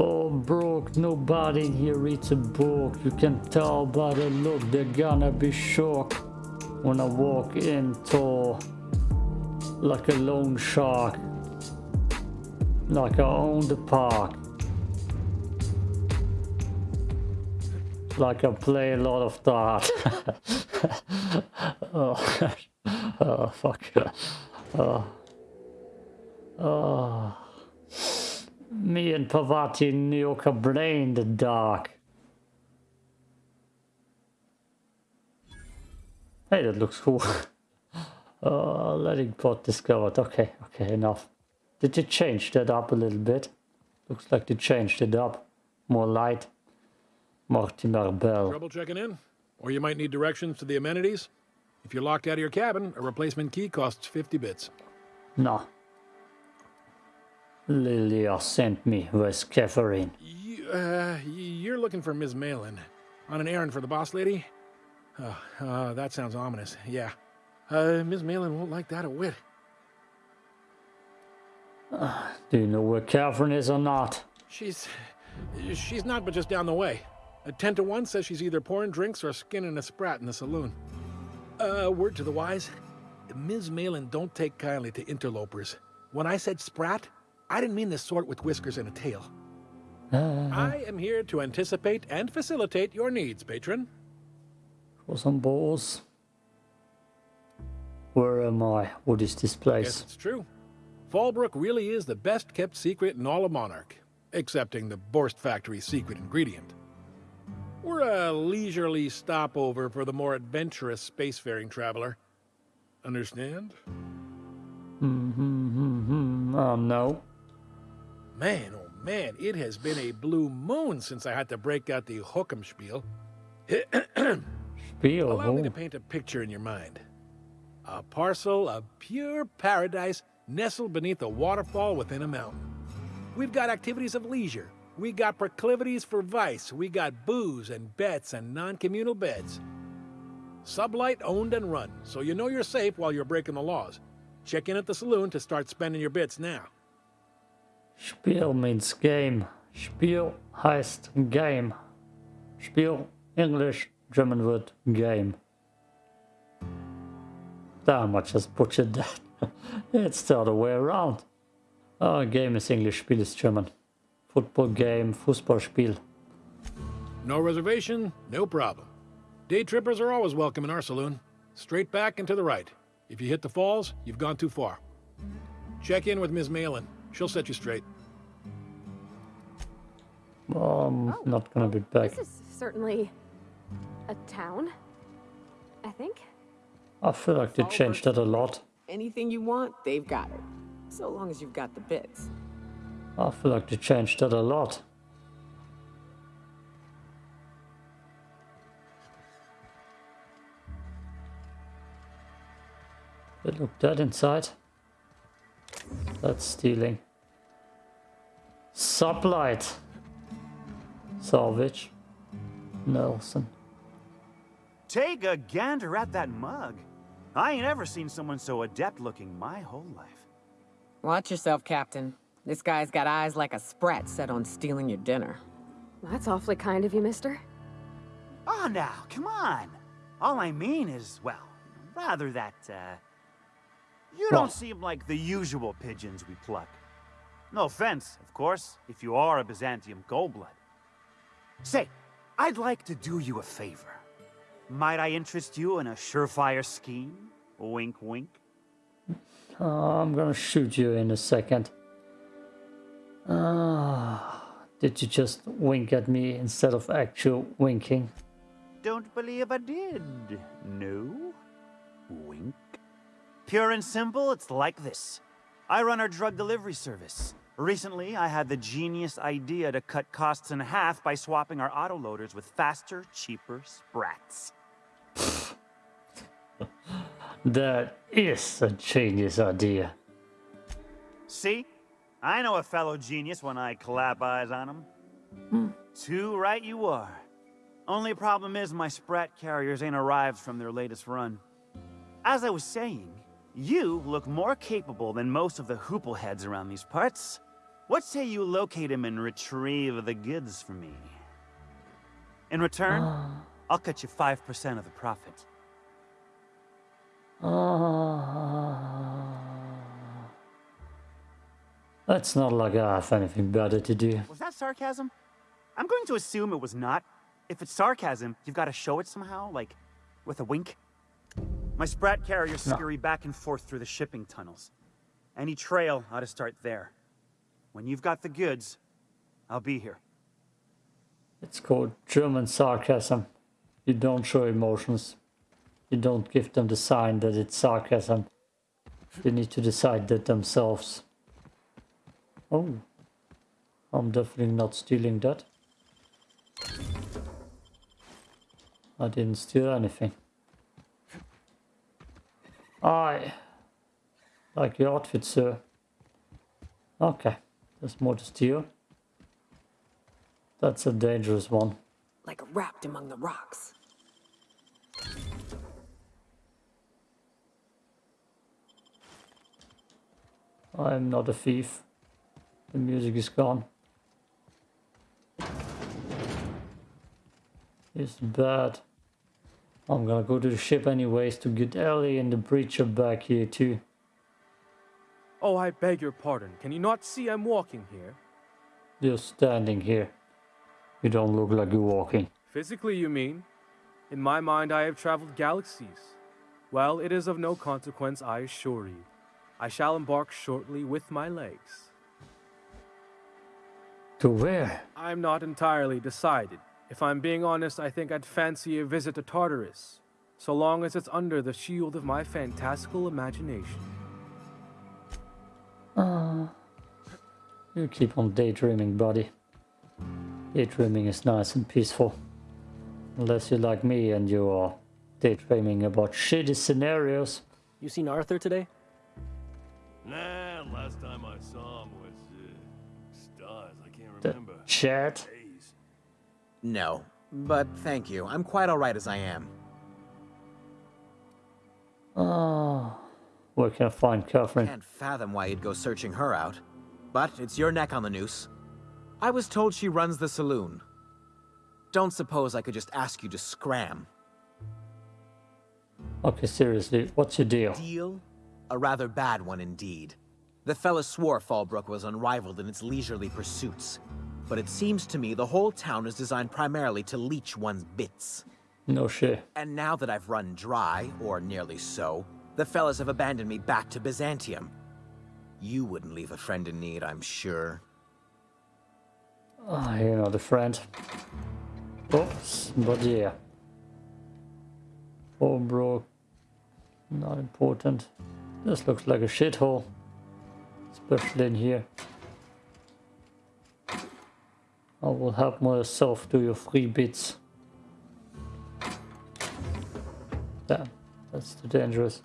Oh, Fallbrook, nobody here reads a book. You can tell by the look they're gonna be shocked when I walk in tall, like a lone shark. Like I own the park. Like I play a lot of dart. oh, oh, fuck. Oh. Oh. Me and Parvati nuke a brain in the dark. Hey, that looks cool. oh, letting pot discovered. Okay, okay, enough. Did you change that up a little bit? Looks like you changed it up. More light. Mortimer Bell. Trouble checking in? Or you might need directions to the amenities? If you're locked out of your cabin, a replacement key costs 50 bits. No. Lilya sent me. with Catherine? You, uh, you're looking for Ms. Malin. On an errand for the boss lady? Oh, uh, that sounds ominous. Yeah. Uh, Ms. Malin won't like that a whit. Uh, do you know where Catherine is or not? She's... She's not but just down the way. A 10 to 1 says she's either pouring drinks or skinning a sprat in the saloon. Uh, word to the wise. Ms. Malin don't take kindly to interlopers. When I said sprat, I didn't mean the sort with whiskers and a tail. Uh, I am here to anticipate and facilitate your needs, patron. For some balls. Where am I? What is this place? Yes, it's true. Fallbrook really is the best kept secret in all of Monarch, excepting the Boarst Factory's secret ingredient. We're a leisurely stopover for the more adventurous spacefaring traveler. Understand? Mm-hmm, oh, no. Man, oh man, it has been a blue moon since I had to break out the Hook'em spiel. spiel? Allow me to paint a picture in your mind. A parcel of pure paradise nestled beneath a waterfall within a mountain. We've got activities of leisure, we got proclivities for vice. We got booze and bets and non-communal beds. Sublight owned and run, so you know you're safe while you're breaking the laws. Check in at the saloon to start spending your bits now. Spiel means game. Spiel heißt game. Spiel, English, German word, game. Damn, I just butchered that. it's the other way around. Oh, game is English, Spiel is German. Football game, Fußballspiel. No reservation, no problem. Day trippers are always welcome in our saloon. Straight back and to the right. If you hit the falls, you've gone too far. Check in with Ms. Malin. She'll set you straight. I'm oh, not gonna be back. This is certainly a town, I think. I feel like they changed that a lot. Anything you want, they've got it. So long as you've got the bits. I feel like they changed that a lot. But look dead inside. That's stealing. Sublight. Salvage. Nelson. Take a gander at that mug. I ain't ever seen someone so adept looking my whole life. Watch yourself, Captain. This guy's got eyes like a sprat set on stealing your dinner. That's awfully kind of you, mister. Oh, now, come on. All I mean is, well, rather that, uh... You don't seem like the usual pigeons we pluck. No offense, of course, if you are a Byzantium Goldblood. Say, I'd like to do you a favor. Might I interest you in a surefire scheme? Wink, wink. Oh, I'm gonna shoot you in a second. Ah, did you just wink at me instead of actual winking? Don't believe I did. No? Wink. Pure and simple, it's like this. I run our drug delivery service. Recently, I had the genius idea to cut costs in half by swapping our autoloaders with faster, cheaper sprats. that is a genius idea. See? I know a fellow genius when I clap eyes on him. Hmm. Too right you are. Only problem is my Sprat carriers ain't arrived from their latest run. As I was saying, you look more capable than most of the hoople heads around these parts. What say you locate him and retrieve the goods for me? In return, I'll cut you 5% of the profit. Uh, that's not like I have anything better to do. Was that sarcasm? I'm going to assume it was not. If it's sarcasm, you've got to show it somehow, like with a wink. My sprat carriers No. scurry back and forth through the shipping tunnels. Any trail ought to start there. When you've got the goods, I'll be here. It's called German sarcasm. You don't show emotions. You don't give them the sign that it's sarcasm. They need to decide that themselves. Oh. I'm definitely not stealing that. I didn't steal anything. I like your outfit, sir. Okay, there's more to steal. That's a dangerous one. Like wrapped among the rocks. I'm not a thief. The music is gone. It's bad. I'm gonna go to the ship anyways to get Ellie and the breacher back here too. Oh, I beg your pardon. Can you not see I'm walking here? You're standing here. You don't look like you're walking. Physically, you mean? In my mind, I have traveled galaxies. Well, it is of no consequence, I assure you. I shall embark shortly with my legs. To where? I'm not entirely decided. If I'm being honest, I think I'd fancy a visit to Tartarus, so long as it's under the shield of my fantastical imagination. Ah, You keep on daydreaming, buddy. Daydreaming is nice and peaceful. Unless you're like me and you are daydreaming about shitty scenarios. You seen Arthur today? Nah, last time I saw him was uh, stars. I can't remember. The remember. chat. Days. No, but thank you. I'm quite alright as I am. Oh, where can I find Catherine? Can't fathom why you'd go searching her out. But it's your neck on the noose. I was told she runs the saloon. Don't suppose I could just ask you to scram. Okay, seriously, what's your deal? Deal? A rather bad one indeed. The fella swore Fallbrook was unrivaled in its leisurely pursuits. But it seems to me the whole town is designed primarily to leech one's bits. No shit. And now that I've run dry, or nearly so, the fellas have abandoned me back to Byzantium. You wouldn't leave a friend in need, I'm sure. Ah, you're not a friend. Oops, but yeah. Oh, bro. Not important. This looks like a shithole. Especially in here. I will help myself to your free bits. Damn, that's too dangerous.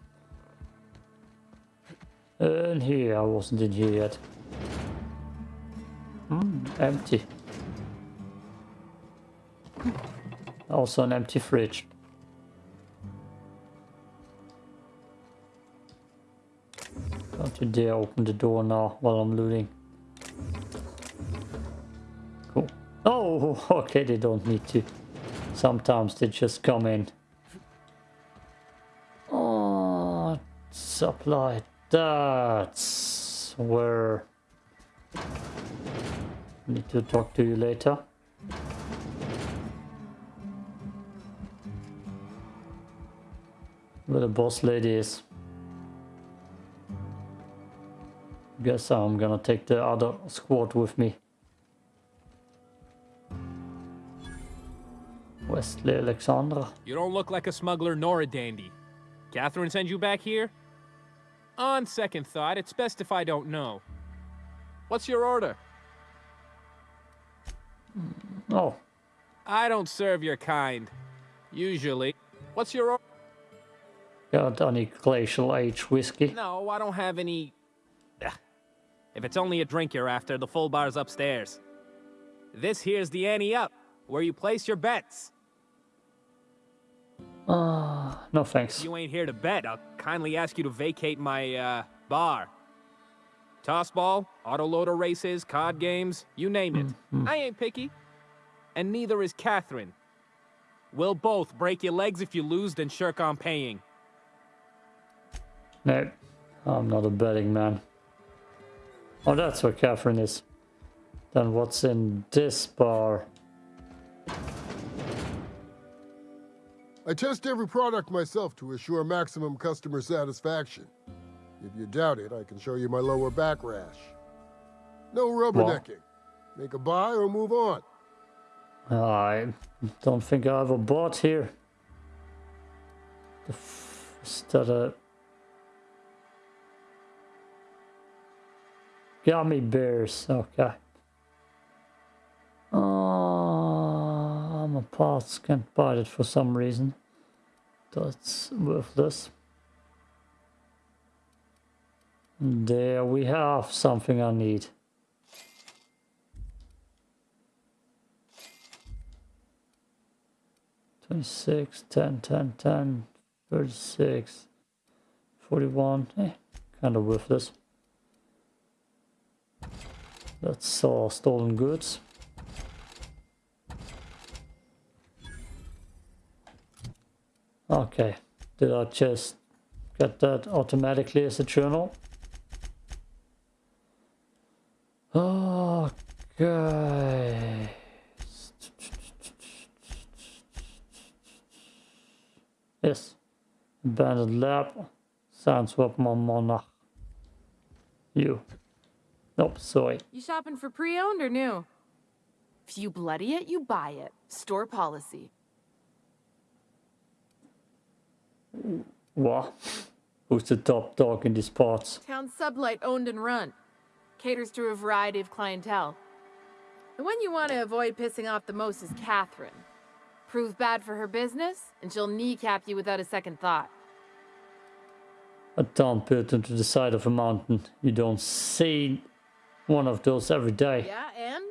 In here, I wasn't in here yet. Hmm, empty. Also an empty fridge. Don't you dare open the door now while I'm looting. Oh, okay, they don't need to. Sometimes they just come in. Oh, supply. That's where... Need to talk to you later. Where the boss lady is. Guess I'm gonna take the other squad with me. Wesley Alexandra. You don't look like a smuggler nor a dandy. Catherine sends you back here? On second thought, it's best if I don't know. What's your order? Hmm, oh, I don't serve your kind. Usually. What's your order? got any glacial age whiskey? No, I don't have any. If it's only a drink you're after, the full bar's upstairs. This here's the ante up, where you place your bets. Ah, no thanks. If you ain't here to bet, I'll kindly ask you to vacate my, uh, bar. Tossball, autoloader races, card games, you name it. I ain't picky. And neither is Catherine. We'll both break your legs if you lose, then shirk on paying. No, I'm not a betting man. Oh, that's where Catherine is. Then what's in this bar? I test every product myself to assure maximum customer satisfaction. If you doubt it, I can show you my lower back rash. No rubbernecking. Make a buy or move on. I don't think I ever bought here. The f is that a gummy bears? Okay. A parts can't buy it for some reason. That's worthless. There we have something I need. Twenty-six, ten, ten, ten, thirty-six, forty-one. Eh, kind of worthless. That's all stolen goods. Okay, did I just get that automatically as a journal? Okay. Yes. Abandoned lab. Sounds what my monarch. You. Nope, sorry. You shopping for pre-owned or new? If you bloody it, you buy it. Store policy. What? Who's the top dog in these parts? Town sublight owned and run. Caters to a variety of clientele. The one you want to avoid pissing off the most is Catherine. Prove bad for her business, and she'll kneecap you without a second thought. A town built into the side of a mountain. You don't see one of those every day. Yeah, and?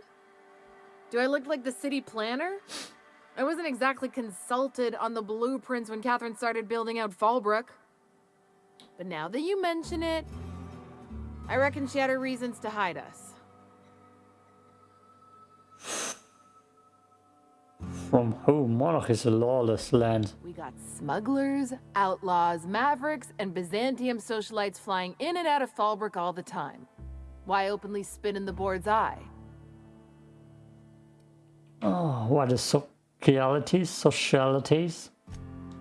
Do I look like the city planner? I wasn't exactly consulted on the blueprints when Catherine started building out Fallbrook. But now that you mention it, I reckon she had her reasons to hide us. From whom? Monarch is a lawless land. We got smugglers, outlaws, mavericks, and Byzantium socialites flying in and out of Fallbrook all the time. Why openly spit in the board's eye? Oh, what is socialities? Socialities?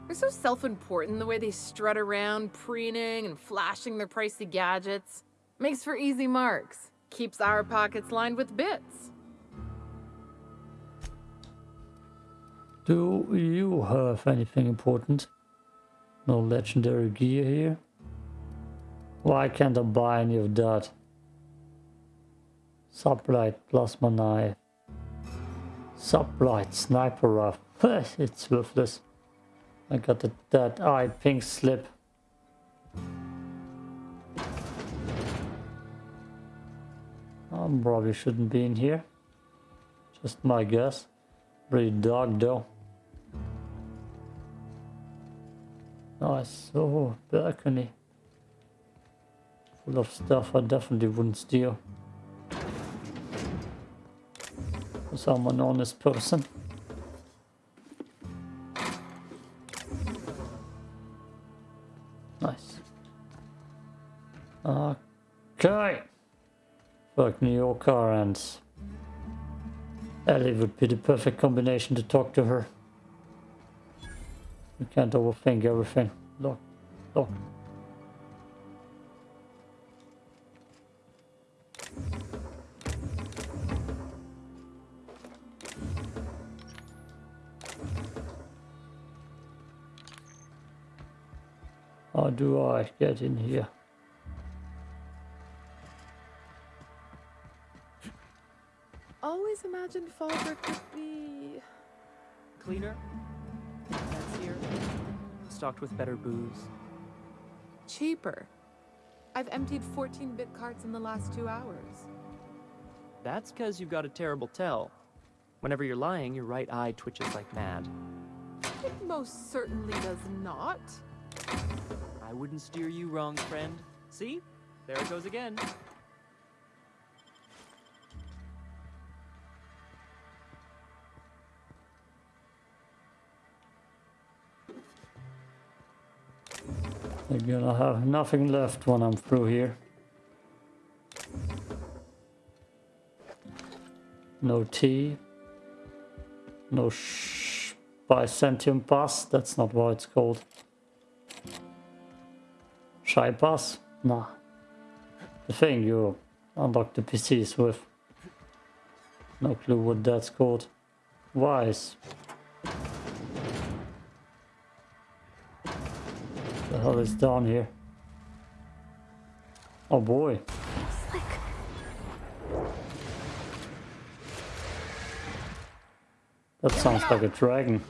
They're so self-important the way they strut around, preening and flashing their pricey gadgets. Makes for easy marks. Keeps our pockets lined with bits. Do you have anything important? No legendary gear here? Why can't I buy any of that? Sublight plasma knife. Sublight sniper rifle. it's worthless. I got the, that eye pink slip. I probably shouldn't be in here. Just my guess. Pretty dark though. Nice. Oh, balcony. Full of stuff I definitely wouldn't steal. I'm an honest person. Nice. Okay. Fuck Nyoka and Ellie would be the perfect combination to talk to her. We can't overthink everything. Look, look. Do I get in here? Always imagined Fallbrook could be... Cleaner? That's here. Stocked with better booze. cheaper. I've emptied 14-bit carts in the last two hours. That's because you've got a terrible tell. Whenever you're lying, your right eye twitches like mad. It most certainly does not. I wouldn't steer you wrong, friend. See? There it goes again. They're gonna have nothing left when I'm through here. No tea. No sh by sentient pass, that's not what it's called. Shy pass? Nah. The thing you unlock the PCs with. No clue what that's called. Wise. The hell is down here? Oh boy. That sounds like a dragon.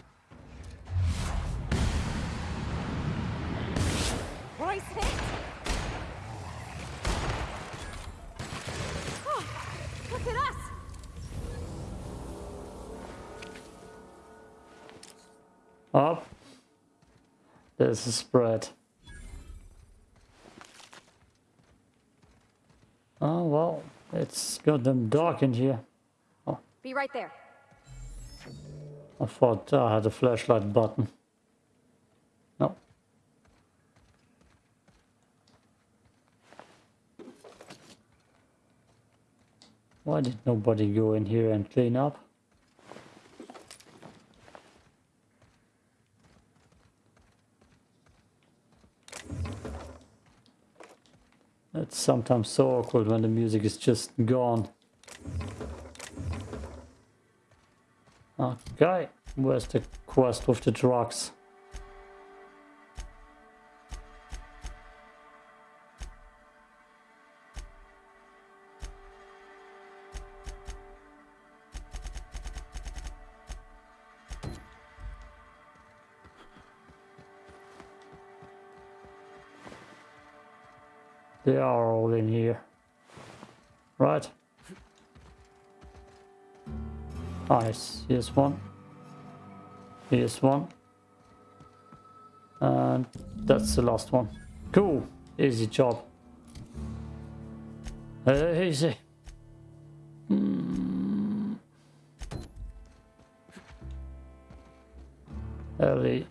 A spread. Oh well, it's goddamn dark in here. Oh. Be right there. I thought I had a flashlight button. No. Why did nobody go in here and clean up? It's sometimes so awkward when the music is just gone. Okay, where's the quest with the drugs? They are all in here. Right. Nice. Here's one. Here's one. And that's the last one. Cool. Easy job. Uh, easy. Hmm. Ellie.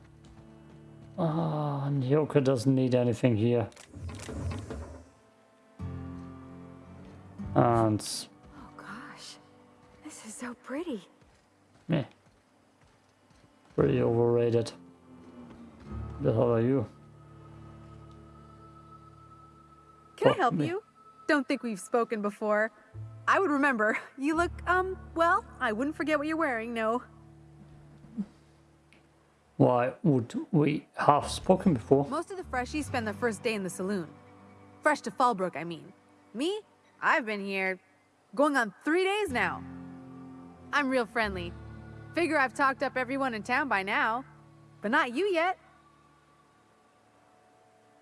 Ah, Nyoka doesn't need anything here. Oh gosh, this is so pretty. meh. Pretty overrated. The hell are you? Can I help me. you? Don't think we've spoken before. I would remember. You look, um, well, I wouldn't forget what you're wearing, no. Why would we have spoken before? Most of the freshies spend their first day in the saloon. Fresh to Fallbrook, I mean. Me? I've been here going on three days now. I'm real friendly. Figure I've talked up everyone in town by now. But not you yet.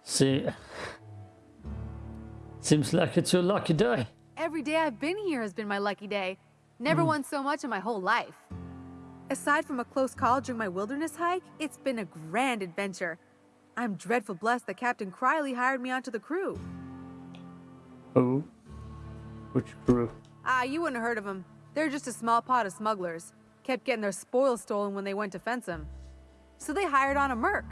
See, seems like it's your lucky day. Every day I've been here has been my lucky day. Never hmm. won so much in my whole life. Aside from a close call during my wilderness hike, it's been a grand adventure. I'm dreadful blessed that Captain Criley hired me onto the crew. Who? Which crew? Ah, you wouldn't have heard of them. They're just a small pot of smugglers. Kept getting their spoils stolen when they went to fence him. So they hired on a merc.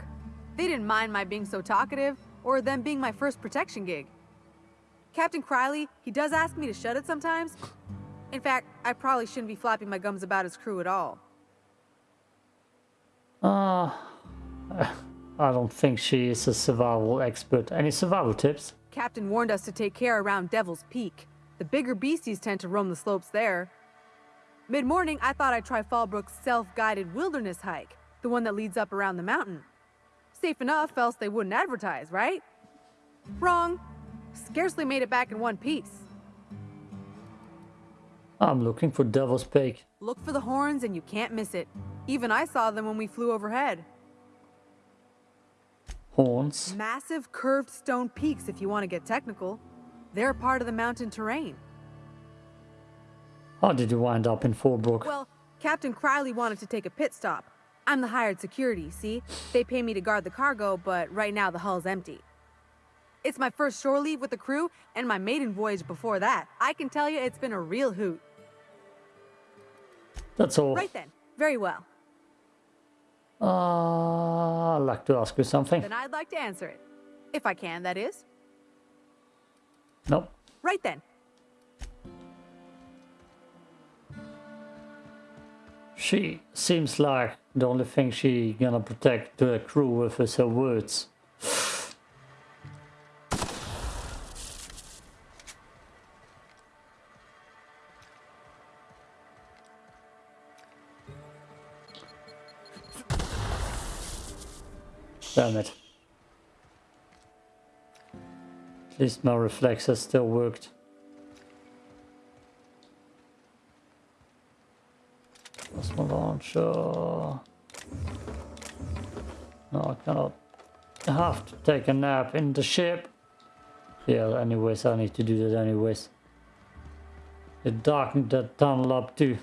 They didn't mind my being so talkative, or them being my first protection gig. Captain Criley, he does ask me to shut it sometimes. In fact, I probably shouldn't be flapping my gums about his crew at all. Ah, I don't think she is a survival expert. Any survival tips? Captain warned us to take care around Devil's Peak. The bigger beasties tend to roam the slopes there. Mid-morning, I thought I'd try Fallbrook's self-guided wilderness hike, the one that leads up around the mountain. Safe enough, else they wouldn't advertise, right? Wrong. Scarcely made it back in one piece. I'm looking for Devil's Peak. Look for the horns and you can't miss it. Even I saw them when we flew overhead. Horns. Massive curved stone peaks if you want to get technical. They're part of the mountain terrain. How did you wind up in Fallbrook? Well, Captain Criley wanted to take a pit stop. I'm the hired security, see? They pay me to guard the cargo, but right now the hull's empty. It's my first shore leave with the crew and my maiden voyage before that. I can tell you it's been a real hoot. That's all. Right then. Very well. Uh, I'd like to ask you something. Then I'd like to answer it. If I can, that is. Nope. Right then. She seems like the only thing she gonna protect the crew with is her words. Damn it. At least my reflexes still worked. Plasma launcher. No, I cannot. Have to take a nap in the ship. Yeah, anyways, I need to do that anyways. It darkened that tunnel up too.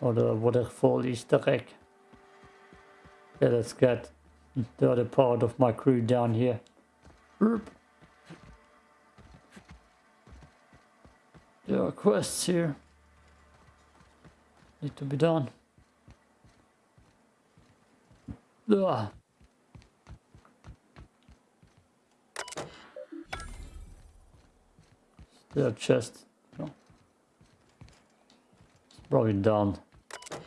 Or the waterfall Easter egg. Okay, let's get the other part of my crew down here. Oop. There are quests here. Need to be done. Ugh. Still chest. No. It's probably down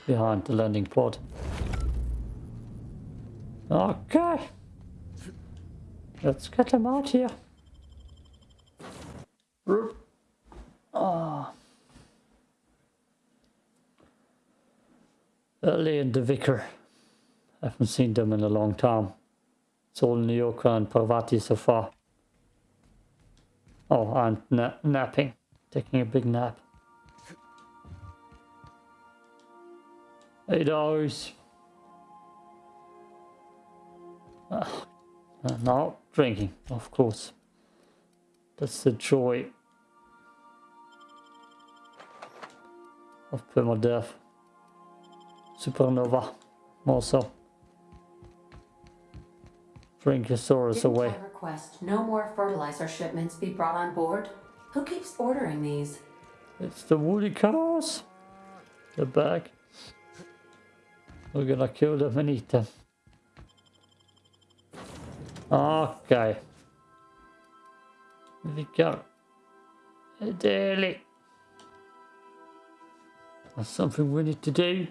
behind the landing pod. Okay. Let's get them out here. Ah. Ellie and the vicar. I haven't seen them in a long time. It's all Nyoka and Parvati so far. Oh, and na napping. Taking a big nap. Eight hours. Uh, now drinking, of course. That's the joy of permadeath. Supernova, also. Drink your sorrows Didn't away. I request no more fertilizer shipments be brought on board? Who keeps ordering these? It's the woody cows. They're back. We're gonna kill them and eat them. Okay. Vi go. Daily. That's something we need to do.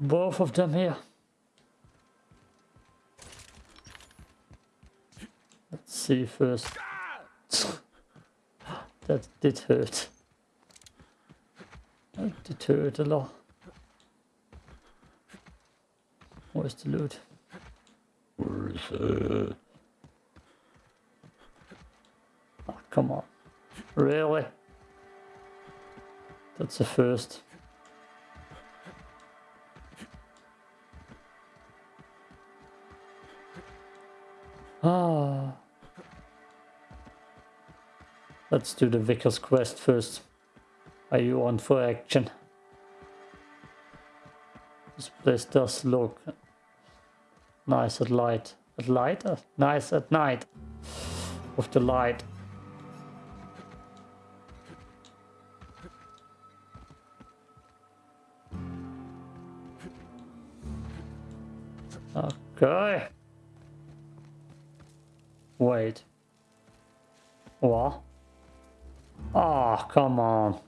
Both of them here. Let's see first. that did hurt. That did hurt a lot. Where's the loot? Where is it? Oh, come on. Really? That's the first. Ah. Let's do the Vicar's quest first. Are you on for action? This place does look nice at light. At light? Uh, nice at night. With the light. Okay. Wait. What? Oh, come on.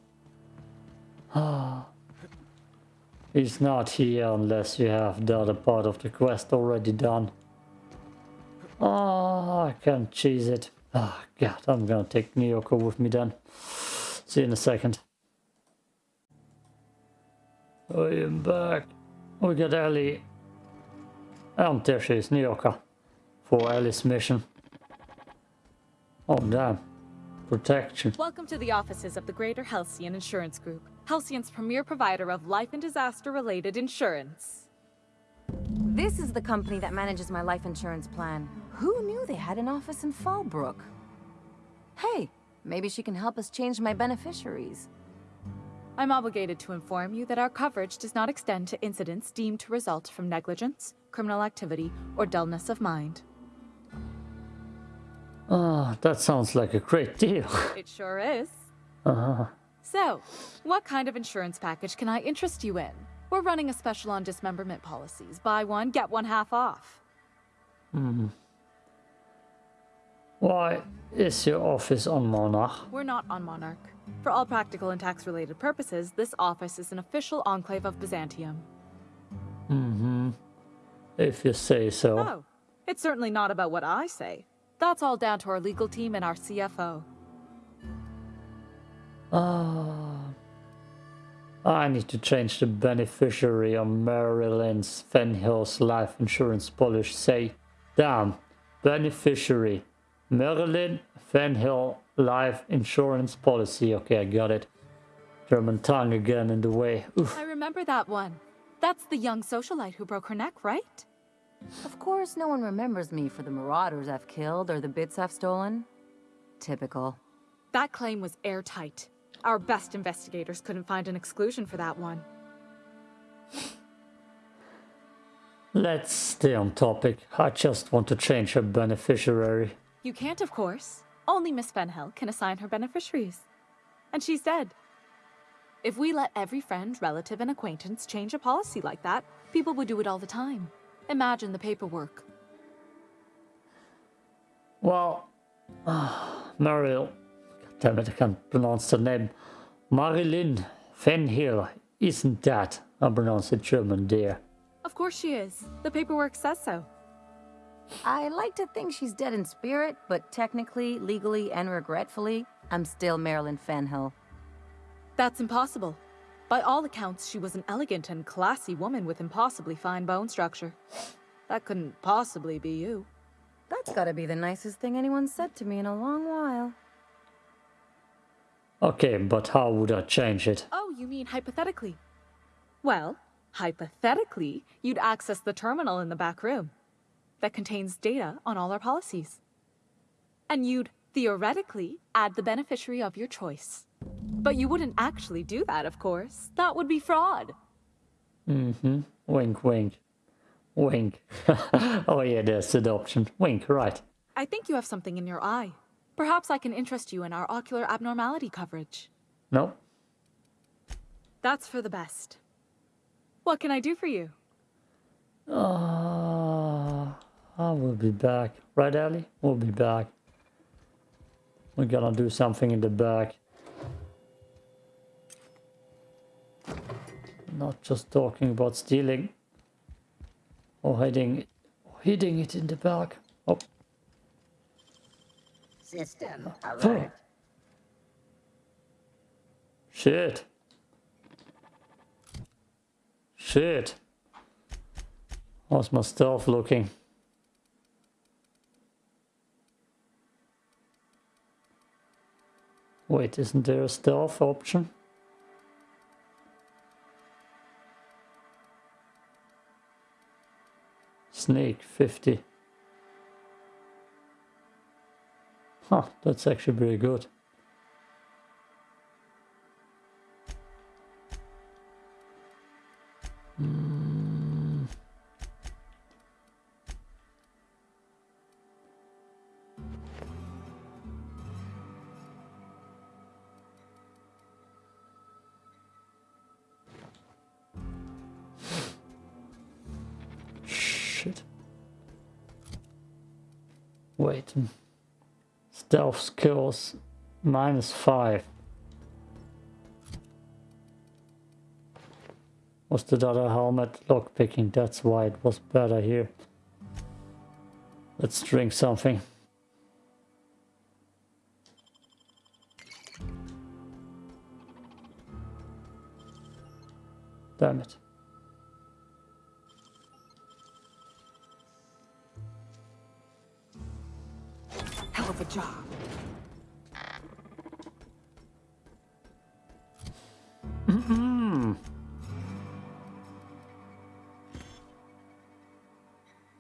Ah. He's not here unless you have the other part of the quest already done. Oh, I can't cheese it. Oh, God, I'm gonna take Nyoka with me then. See you in a second. I am back. We got Ellie. And there she is, Nyoka. For Ellie's mission. Oh, damn. Protection. Welcome to the offices of the Greater Halcyon Insurance Group, Halcyon's premier provider of life and disaster-related insurance. This is the company that manages my life insurance plan. Who knew they had an office in Fallbrook? Hey, maybe she can help us change my beneficiaries. I'm obligated to inform you that our coverage does not extend to incidents deemed to result from negligence, criminal activity, or dullness of mind. Ah, that sounds like a great deal. It sure is. Uh-huh. So, what kind of insurance package can I interest you in? We're running a special on dismemberment policies. Buy one, get one half off. Hmm. Why is your office on Monarch? We're not on Monarch. For all practical and tax-related purposes, this office is an official enclave of Byzantium. Mm-hmm. If you say so. Oh, it's certainly not about what I say. That's all down to our legal team and our CFO. Ah. I need to change the beneficiary of Marilyn's Fenhill's life insurance policy. Say, damn, beneficiary. Marilyn Fenhill life insurance policy. Okay, I got it. German tongue again in the way. Oof. I remember that one. That's the young socialite who broke her neck, right? Of course, no one remembers me for the marauders I've killed or the bits I've stolen. Typical. That claim was airtight. Our best investigators couldn't find an exclusion for that one. Let's stay on topic. I just want to change her beneficiary. You can't, of course. Only Miss Fenhill can assign her beneficiaries. And she's dead. If we let every friend, relative, and acquaintance change a policy like that, people would do it all the time. Imagine the paperwork. Well, uh, Mariel, damn it, I can't pronounce the name. Marilyn Fenhill, isn't that? I pronounce it German, dear. Of course she is. The paperwork says so. I like to think she's dead in spirit, but technically, legally, and regretfully, I'm still Marilyn Fenhill. That's impossible. By all accounts, she was an elegant and classy woman with impossibly fine bone structure. That couldn't possibly be you. That's gotta be the nicest thing anyone's said to me in a long while. Okay, but how would I change it? Oh, you mean hypothetically? Well, hypothetically, you'd access the terminal in the back room that contains data on all our policies. And you'd theoretically add the beneficiary of your choice. But you wouldn't actually do that, of course. That would be fraud. Mm-hmm. Wink, wink. Wink. oh yeah, there's adoption. Wink, right. I think you have something in your eye. Perhaps I can interest you in our ocular abnormality coverage. No. That's for the best. What can I do for you? Uh, I will be back. Right, Ellie? We'll be back. We're gonna do something in the back. Not just talking about stealing. Or hiding, hiding it in the back. System Oh. alert. Shit. Shit. How's my stealth looking? Wait, isn't there a stealth option? Snake 50. Huh, that's actually pretty good. Mm. Shit. Wait. Stealth skills minus five. Was the other helmet lockpicking? That's why it was better here. Let's drink something. Damn it.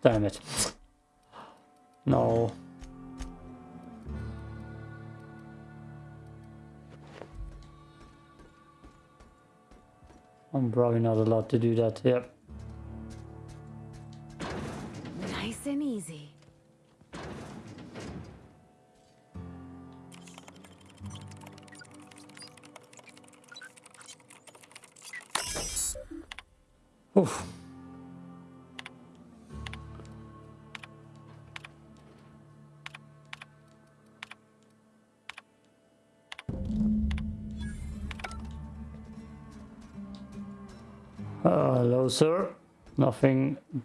Damn it. No. I'm probably not allowed to do that. Yep.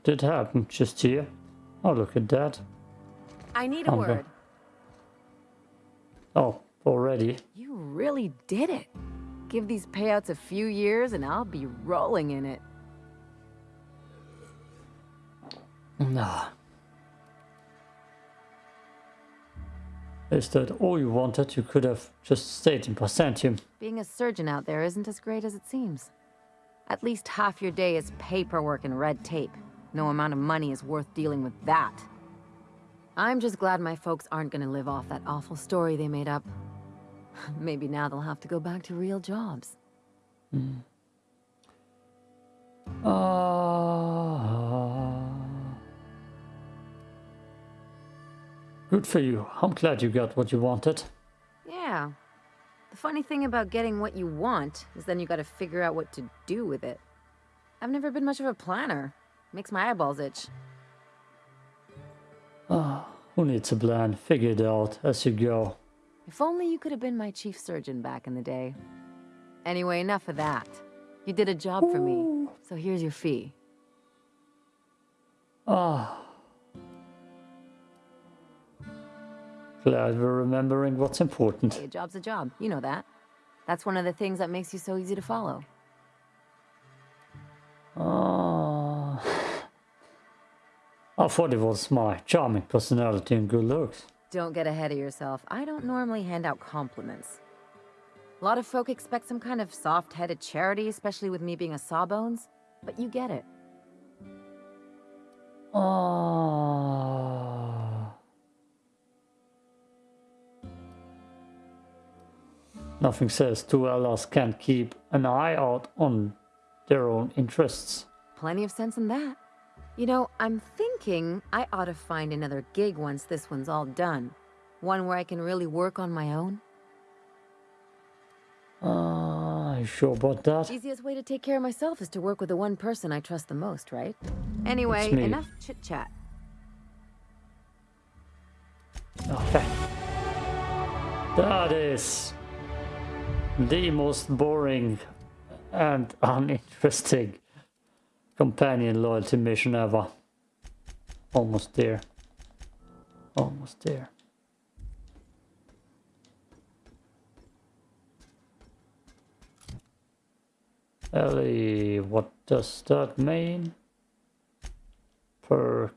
Did happen just here. Oh, look at that. I need a word. Oh, already. You really did it. Give these payouts a few years and I'll be rolling in it. Nah. Is that all you wanted? You could have just stayed in Byzantium. Being a surgeon out there isn't as great as it seems. At least half your day is paperwork and red tape. No amount of money is worth dealing with that. I'm just glad my folks aren't gonna live off that awful story they made up. Maybe now they'll have to go back to real jobs. Ah. Good for you. I'm glad you got what you wanted. Yeah. The funny thing about getting what you want is then you gotta figure out what to do with it. I've never been much of a planner. Makes my eyeballs itch. Ah, who needs a plan? Figure it out as you go. If only you could have been my chief surgeon back in the day. Anyway, enough of that. You did a job for me, so here's your fee. Ah. Glad we're remembering what's important. Hey, a job's a job. You know that. That's one of the things that makes you so easy to follow. Ah. I thought it was my charming personality and good looks. Don't get ahead of yourself. I don't normally hand out compliments. A lot of folk expect some kind of soft-headed charity, especially with me being a sawbones, but you get it. Ah. Nothing says two allies can't keep an eye out on their own interests. Plenty of sense in that. You know, I'm thinking I ought to find another gig once this one's all done. One where I can really work on my own. Ah, you sure about that? The easiest way to take care of myself is to work with the one person I trust the most, right? Anyway, enough chit-chat. Okay. That is the most boring and uninteresting companion loyalty mission ever. Almost there. Almost there. Ellie, what does that mean? Perk.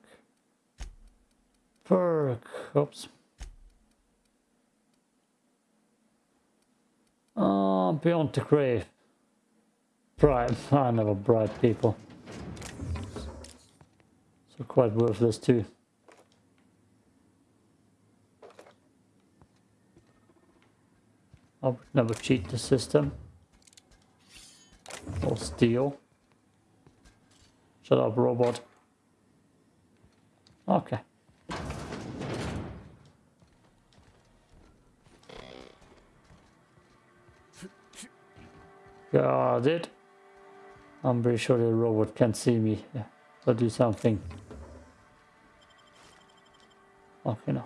Perk. Oops. Ah, beyond the grave. Bright. I never bright people. Quite worthless too. I would never cheat the system. Or steal. Shut up, robot. Okay. Got it. I'm pretty sure the robot can see me. Yeah. So do something. Okay, no.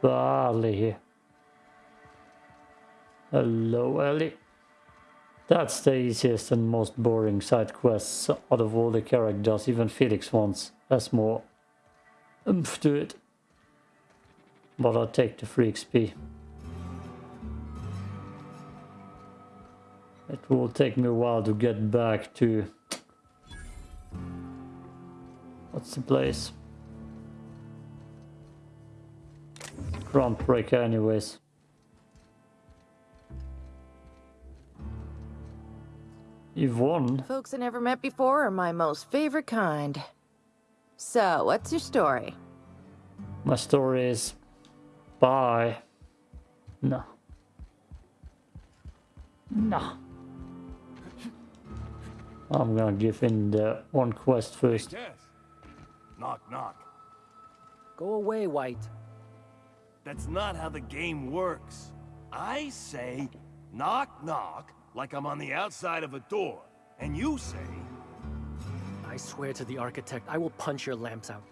Barley here. Hello, Ellie. That's the easiest and most boring side quests out of all the characters. Even Felix wants has more oomph to it. But I'll take the free XP. It will take me a while to get back to... What's the place? Groundbreaker anyways. Yvonne? Folks I never met before are my most favorite kind. So, what's your story? My story is... Bye. No. No. I'm gonna give in the one quest first. Tess. Knock, knock. Go away, White. That's not how the game works. I say, knock, knock, like I'm on the outside of a door. And you say, I swear to the architect, I will punch your lamps out.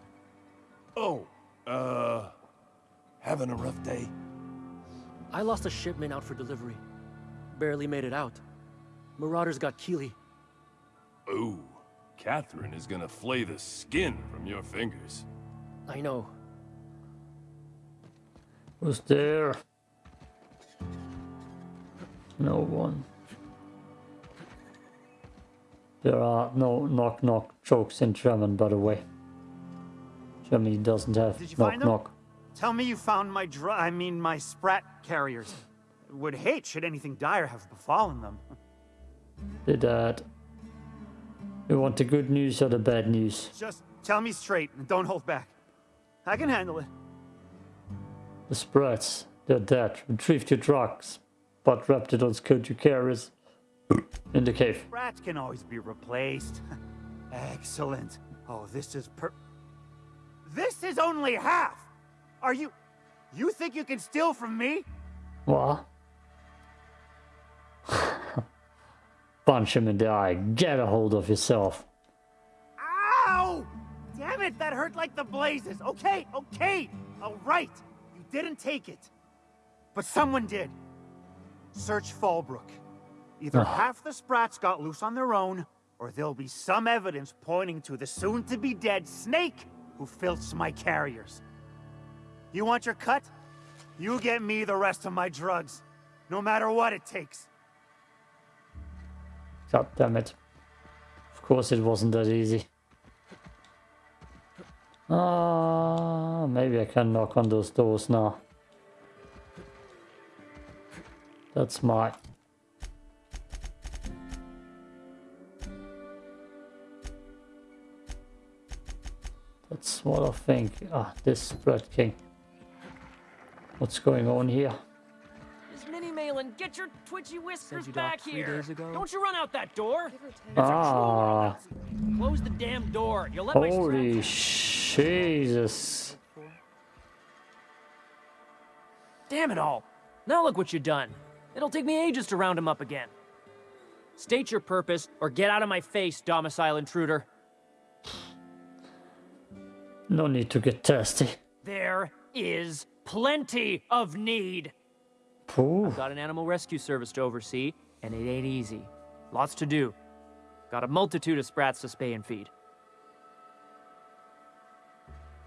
oh, uh, having a rough day? I lost a shipment out for delivery. Barely made it out. Marauders got Keely. Ooh, Catherine is gonna flay the skin from your fingers. I know. Who's there? No one. There are no knock knock jokes in German, by the way. Germany doesn't have Did you knock find them? knock. Tell me you found my dr- I mean, my sprat carriers. Would hate should anything dire have befallen them. Did that. You want the good news or the bad news? Just tell me straight and don't hold back. I can handle it. The sprats, they're dead. Retrieved your drugs, but wrapped it on skilled you carriers in the cave. Sprats can always be replaced. Excellent. Oh, this is per. This is only half! Are you. You think you can steal from me? What? Punch him in the eye. Get a hold of yourself. Ow! Damn it, that hurt like the blazes. Okay, okay, alright. You didn't take it. But someone did. Search Fallbrook. Either half the sprats got loose on their own, or there'll be some evidence pointing to the soon-to-be-dead snake who filched my carriers. You want your cut? You get me the rest of my drugs. No matter what it takes. God damn it. Of course it wasn't that easy. Ah, maybe I can knock on those doors now. That's my... That's what I think. Ah, this Blood king. What's going on here? Miss Minnie Malin, get your twitchy whiskers you back three here. days ago? Don't you run out that door. Ah, Close the damn door. You'll let my holy Jesus. Damn it all. Now look what you've done. It'll take me ages to round him up again. State your purpose, or get out of my face, domicile intruder. No need to get testy. There is plenty of need. Ooh. I've got an animal rescue service to oversee, and it ain't easy. Lots to do. Got a multitude of sprats to spay and feed.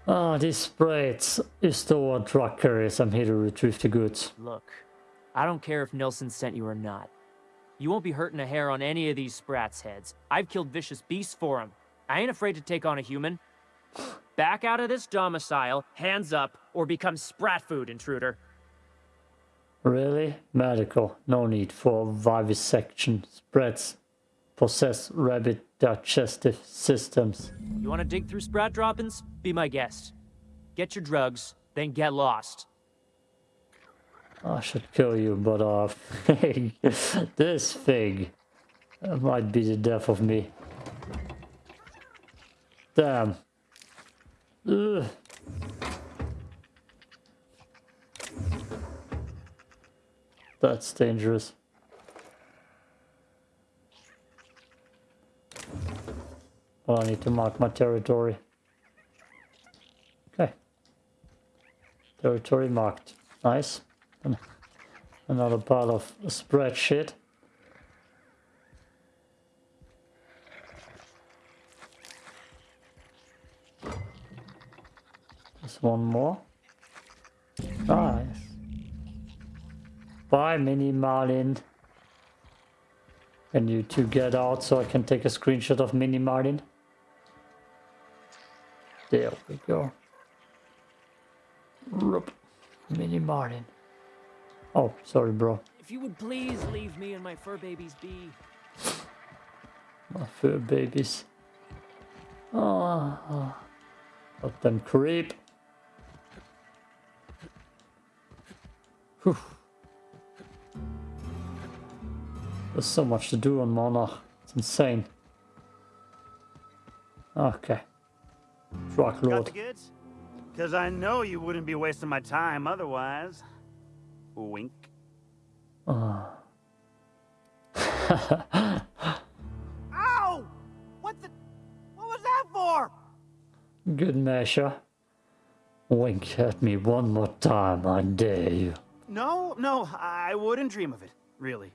Ah, these sprats is store drug carriers. I'm here to retrieve the goods. Look, I don't care if Nilsson sent you or not. You won't be hurting a hair on any of these sprats' heads. I've killed vicious beasts for 'em. I ain't afraid to take on a human. Back out of this domicile, hands up, or become sprat food, intruder. Really? Medical. No need for vivisection. Sprats possess rabbit digestive systems. You want to dig through sprat droppings? Be my guest. Get your drugs, then get lost. I should kill you, but uh, this fig uh, might be the death of me. Damn. Ugh. That's dangerous. Well, I need to mark my territory. Okay. Territory marked. Nice. Another pile of spreadsheet. Just one more. Nice. Bye, Mini Marlin. Can you two get out so I can take a screenshot of Mini Marlin? There we go. Rup. Mini Martin. Oh, sorry, bro. If you would please leave me and my fur babies be. My fur babies. Oh, let them creep. Whew. There's so much to do on Monarch. It's insane. Okay. Truck Got the goods? Because I know you wouldn't be wasting my time otherwise. Wink. Ah. Ow! What the? What was that for? Good measure. Wink at me one more time, I dare you. No, no, I wouldn't dream of it. Really.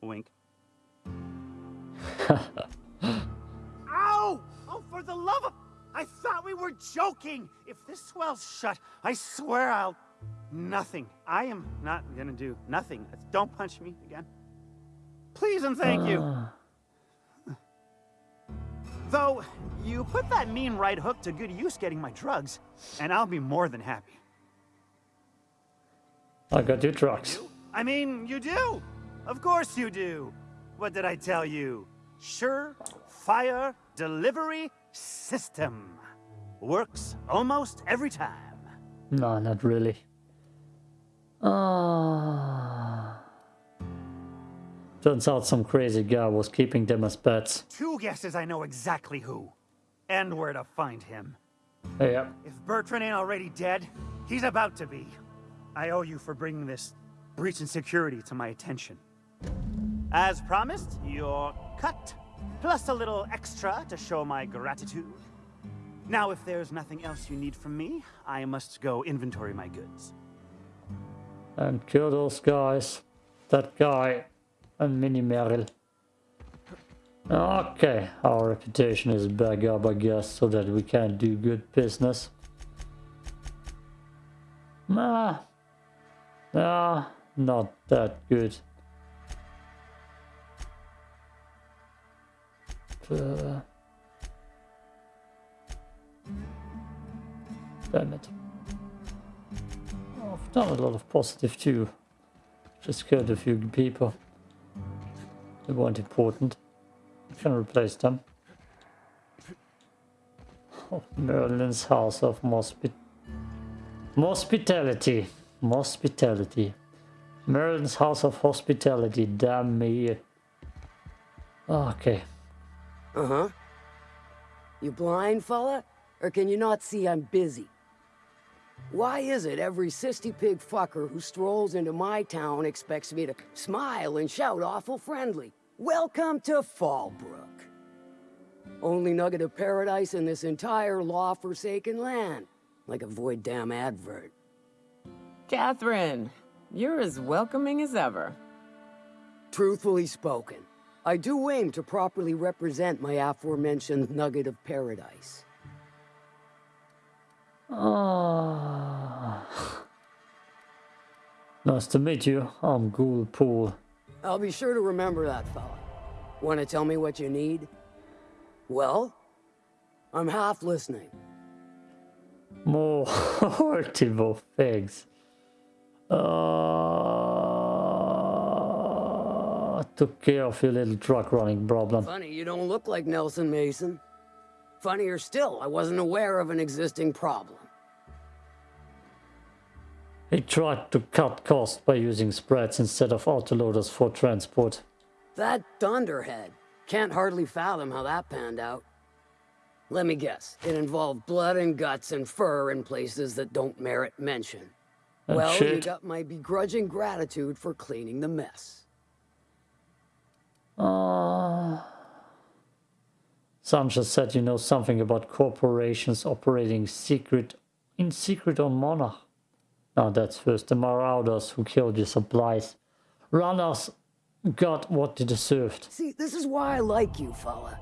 Wink. For the love of... I thought we were joking! If this swell's shut, I swear I'll... Nothing. I am not gonna do nothing. Don't punch me again. Please and thank you. Though, you put that mean right hook to good use getting my drugs, and I'll be more than happy. I got your drugs. I mean, you do! Of course you do! What did I tell you? Sure Fire Delivery System. Works almost every time. No, not really. Ah. Turns out some crazy guy was keeping them as pets. Two guesses I know exactly who. And where to find him. Yeah. If Bertrand ain't already dead, he's about to be. I owe you for bringing this breach in security to my attention. As promised, your cut, plus a little extra to show my gratitude. Now, if there's nothing else you need from me, I must go inventory my goods. And kill those guys. That guy and Mini Meryl. Okay, our reputation is back up, I guess, so that we can do good business. Nah. Nah, not that good. Uh, damn it. Oh, I've done a lot of positive too. Just killed a few people. They weren't important. I can replace them. Oh, Merlin's House of Mospit Hospitality. Hospitality. Merlin's House of Hospitality. Damn me. Okay. Uh-huh. You blind, fella? Or can you not see I'm busy? Why is it every cysty pig fucker who strolls into my town expects me to smile and shout awful friendly? Welcome to Fallbrook. Only nugget of paradise in this entire law-forsaken land. Like a void damn advert. Catherine, you're as welcoming as ever. Truthfully spoken, I do aim to properly represent my aforementioned nugget of paradise. Ah. Nice to meet you. I'm Ghoul Pool. I'll be sure to remember that, fella. Want to tell me what you need? Well, I'm half listening. More horrible things. Uh, took care of your little truck running problem. Funny, you don't look like Nelson Mason. Funnier still, I wasn't aware of an existing problem. He tried to cut costs by using sprats instead of autoloaders for transport. That Dunderhead. Can't hardly fathom how that panned out. Let me guess, it involved blood and guts and fur in places that don't merit mention. And well, you got my begrudging gratitude for cleaning the mess. Uh, Sanchez said you know something about corporations operating secret in secret on Monarch. Now that's first the Marauders who killed your supplies. Runners got what they deserved. See, this is why I like you, fella.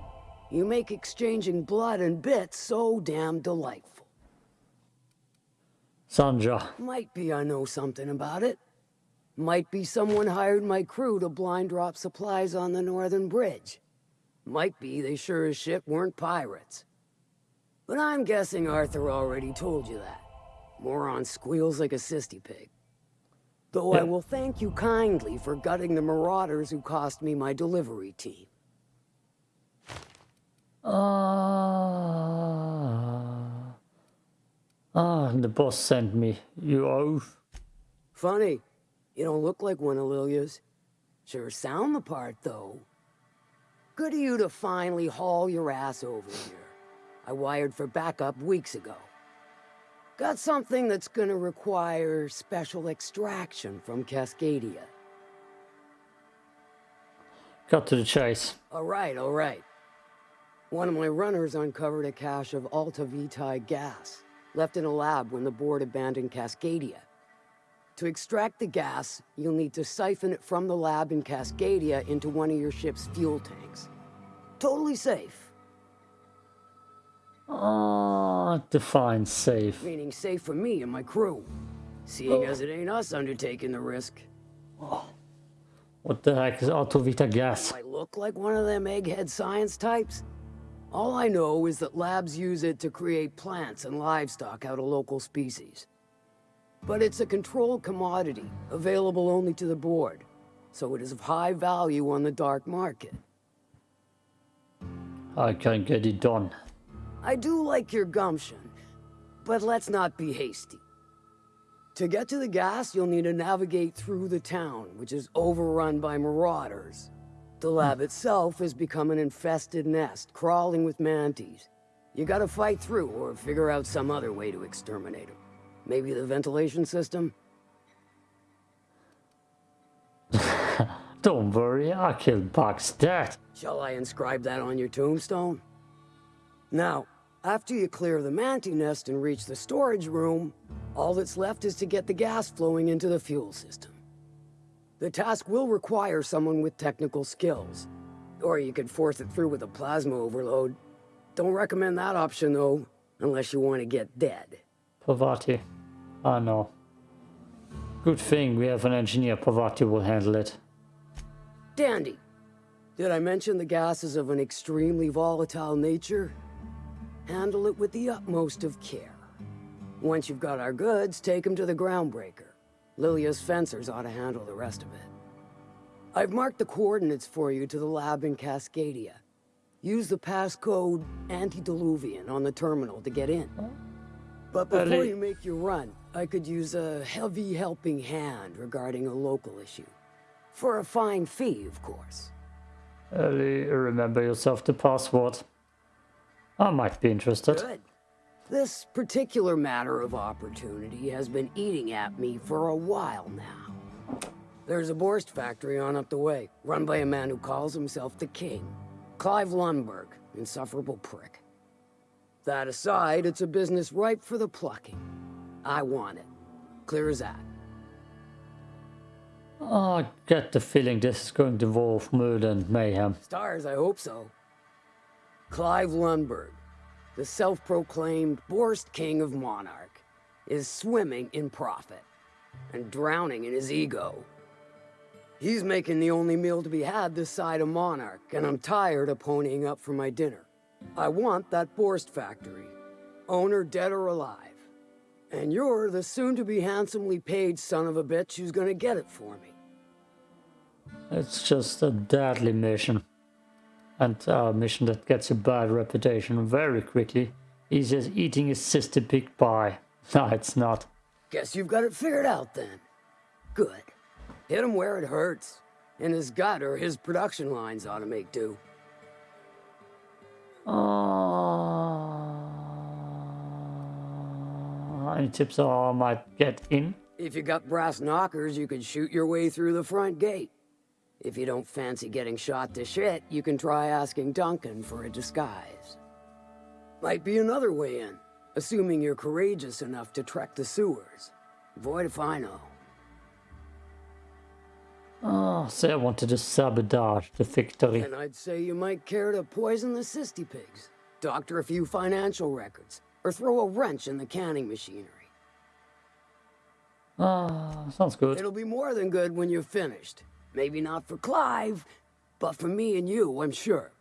You make exchanging blood and bits so damn delightful. Sanja, Might be I know something about it. Might be someone hired my crew to blind drop supplies on the Northern Bridge. Might be they sure as shit weren't pirates. But I'm guessing Arthur already told you that. Moron squeals like a cysty pig. Though I will thank you kindly for gutting the marauders who cost me my delivery team. Ah, ah, the boss sent me. You oath. Funny, you don't look like one of Lilya's. Sure sound the part, though. Good of you to finally haul your ass over here. I wired for backup weeks ago. Got something that's gonna require special extraction from Cascadia. Cut to the chase. All right, all right. One of my runners uncovered a cache of Alta Vitae gas, left in a lab when the board abandoned Cascadia. To extract the gas, you'll need to siphon it from the lab in Cascadia into one of your ship's fuel tanks. Totally safe. Ah, define safe. Meaning safe for me and my crew. Seeing as it ain't us undertaking the risk. What the heck is Autovita gas? I look like one of them egghead science types. All I know is that labs use it to create plants and livestock out of local species. But it's a controlled commodity, available only to the board, so it is of high value on the dark market. I can't get it done. I do like your gumption, but let's not be hasty. To get to the gas, you'll need to navigate through the town, which is overrun by marauders. The lab hmm. itself has become an infested nest, crawling with mantis. You gotta fight through or figure out some other way to exterminate them. Maybe the ventilation system? Don't worry, I killed box dead. Shall I inscribe that on your tombstone? Now, after you clear the manti nest and reach the storage room, all that's left is to get the gas flowing into the fuel system. The task will require someone with technical skills. Or you could force it through with a plasma overload. Don't recommend that option though, unless you want to get dead. Parvati. Ah, I know. Good thing we have an engineer. Parvati will handle it. Dandy. Did I mention the gas is of an extremely volatile nature? Handle it with the utmost of care. Once you've got our goods, take them to the groundbreaker. Lilya's fencers ought to handle the rest of it. I've marked the coordinates for you to the lab in Cascadia. Use the passcode Antediluvian on the terminal to get in. But before you make your run, I could use a heavy helping hand regarding a local issue. For a fine fee, of course. Ellie, remember yourself the password. I might be interested. Good. This particular matter of opportunity has been eating at me for a while now. There's a Boarst factory on up the way, run by a man who calls himself the King. Clive Lundberg, insufferable prick. That aside, it's a business ripe for the plucking. I want it. Clear as that. Oh, I get the feeling this is going to involve murder and mayhem. Stars, I hope so. Clive Lundberg, the self-proclaimed Boarst King of Monarch, is swimming in profit and drowning in his ego. He's making the only meal to be had this side of Monarch, and I'm tired of ponying up for my dinner. I want that Boarst factory, owner dead or alive. And you're the soon-to-be handsomely paid son of a bitch who's gonna get it for me. It's just a deadly mission. And a mission that gets a bad reputation very quickly. Easy as eating a cysty pig pie. No, it's not. Guess you've got it figured out then. Good. Hit him where it hurts. In his gut or his production lines ought to make do. Uh, any tips on how I might get in? If you got brass knockers, you could shoot your way through the front gate. If you don't fancy getting shot to shit, you can try asking Duncan for a disguise. Might be another way in, assuming you're courageous enough to trek the sewers. Void if I know. Oh, say I wanted to sabotage the victory. And I'd say you might care to poison the cysty pigs, doctor a few financial records, or throw a wrench in the canning machinery. Ah, sounds good. It'll be more than good when you're finished. Maybe not for Clive, but for me and you, I'm sure.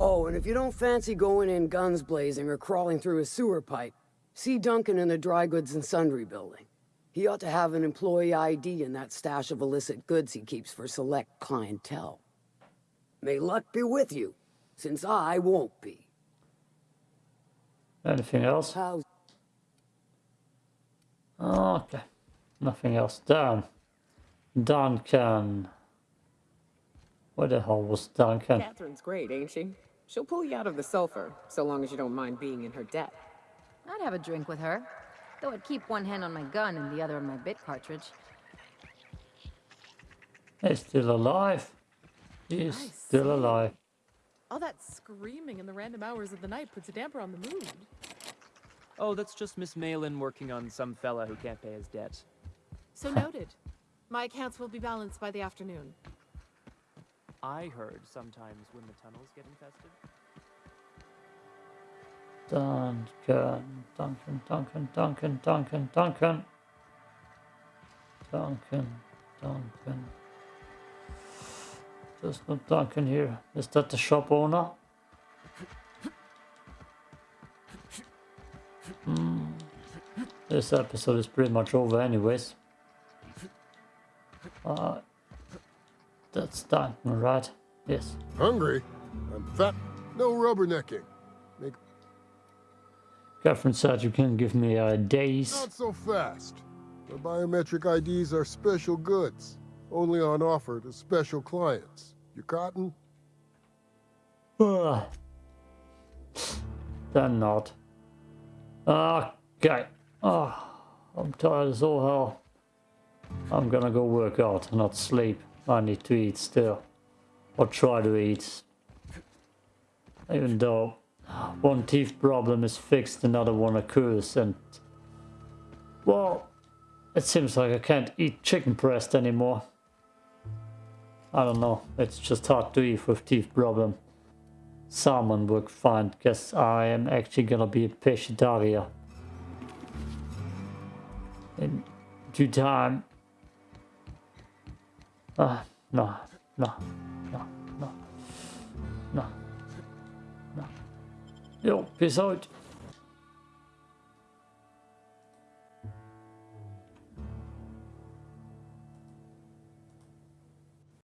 Oh, and if you don't fancy going in guns blazing or crawling through a sewer pipe, see Duncan in the dry goods and sundry building. He ought to have an employee ID in that stash of illicit goods he keeps for select clientele. May luck be with you, since I won't be. Anything else? How's Okay. Nothing else. Down. Duncan. Where the hell was Duncan? Catherine's great, ain't she? She'll pull you out of the sulfur, so long as you don't mind being in her debt. I'd have a drink with her. Though I'd keep one hand on my gun and the other on my bit cartridge. He's still alive. He's still alive. All that screaming in the random hours of the night puts a damper on the mood. Oh, that's just Miss Malin working on some fella who can't pay his debt. So noted. My accounts will be balanced by the afternoon. I heard sometimes when the tunnels get infested. Duncan, Duncan, Duncan, Duncan, Duncan, Duncan. Duncan, Duncan. There's no Duncan here. Is that the shop owner? Hmm. This episode is pretty much over anyways. Uh, that's Duncan, right? Yes. Hungry? I'm fat. No rubbernecking. Said you can give me uh, days. not so fast. The biometric IDs are special goods, only on offer to special clients. You cotton? Ugh. They're not. Okay. Oh, I'm tired as all hell. I'm gonna go work out, and not sleep. I need to eat still. Or try to eat. Even though one teeth problem is fixed, another one occurs, and... Well, it seems like I can't eat chicken breast anymore. I don't know, it's just hard to eat with teeth problem. Salmon work fine, guess I am actually gonna be a pescatarian. In due time. Ah, no, no, no, no, no,